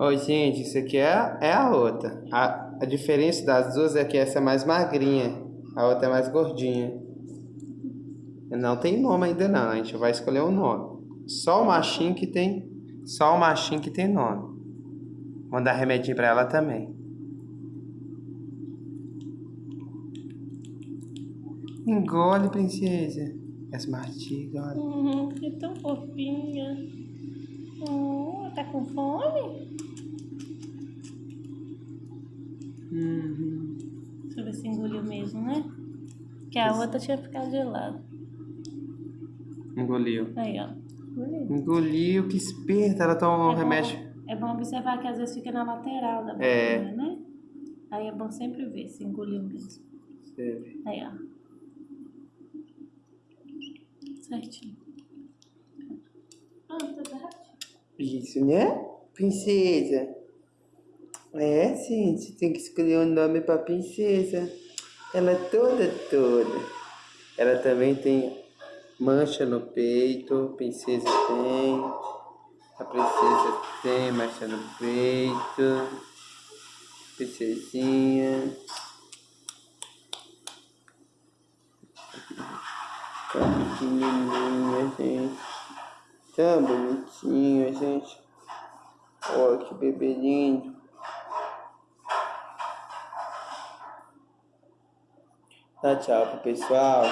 Ô, gente, isso aqui é, é a outra. A, a diferença das duas é que essa é mais magrinha, a outra é mais gordinha. Não tem nome ainda não, a gente vai escolher um nome. Só o machinho que tem, só o machinho que tem nome. Vou dar remedinho pra ela também. Engole, princesa. As mastigas, olha. Uhum, que tão fofinha. Oh, tá com fome? Uhum. Deixa eu ver se engoliu mesmo, né? Que a outra tinha ficado de lado. Engoliu. Aí, ó. Engoliu. Engoliu, que esperta. Ela toma um É bom- remédio. É bom observar que às vezes fica na lateral da boca, É. né? Aí é bom sempre ver se engoliu mesmo. Aí, ó. Certinho. Ah, tá certo. Isso, né? Princesa. É, gente, tem que escolher um nome pra princesa. Ela é toda, toda. Ela também tem mancha no peito. Princesa tem. A princesa tem mancha no peito. Princesinha. Tão pequenininha, gente. Tão bonitinha, gente. Olha que bebê lindo. Dá tchau pro pessoal.